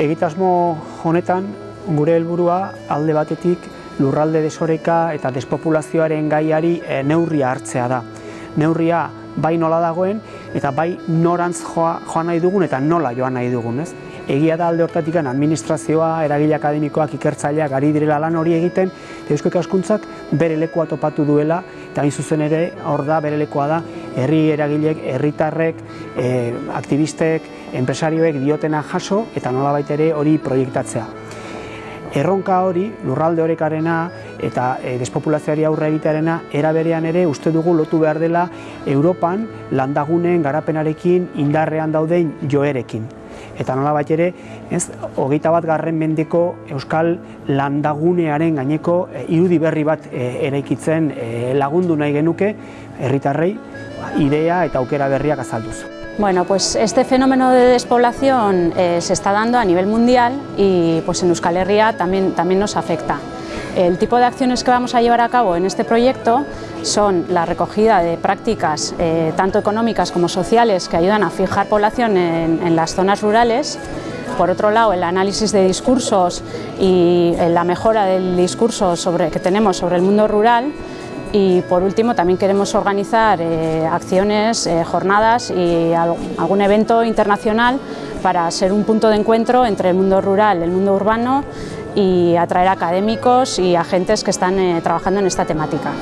Egitasmo honetan gure helburua alde batetik lurralde desoreka eta despopulazioaren gaiari e, neurria hartzea da. Neurria bai nola dagoen eta bai norantz joa, joan nahi dugun eta nola joan nahi dugun. Ez? Egia da alde hortatik administrazioa, eragile akademikoak, ikertzaileak ari direla lan hori egiten, Eusko Ikaskuntzak bere lekoa topatu duela, eta hain zuzen ere hor da bere lekoa da herri eragileek, herritarrek, e, aktivistek, enpresarioek diotena jaso eta nolabait ere hori proiektatzea. Erronka hori, lurralde horekarena eta e, despopulazioari aurre egitearena, eraberean ere uste dugu lotu behar dela Europan landagunen garapenarekin indarrean dauden joerekin. Eta nola bat ere, ez, hogeita bat garren mendeko Euskal landagunearen gaineko e, irudi berri bat e, eraikitzen e, lagundu nahi genuke herritarrei idea eta aukera berriak azalduz. Bueno, pues este fenómeno de despoblación eh, se está dando a nivel mundial y pues en Euskal Herria también, también nos afecta. El tipo de acciones que vamos a llevar a cabo en este proyecto son la recogida de prácticas eh, tanto económicas como sociales que ayudan a fijar población en, las zonas rurales, por otro lado, el análisis de discursos y eh, la mejora del discurso que tenemos sobre el mundo rural y por último también queremos organizar eh, acciones, jornadas y algún evento internacional para ser un punto de encuentro entre el mundo rural y el mundo urbano y atraer académicos y agentes que están trabajando en esta temática.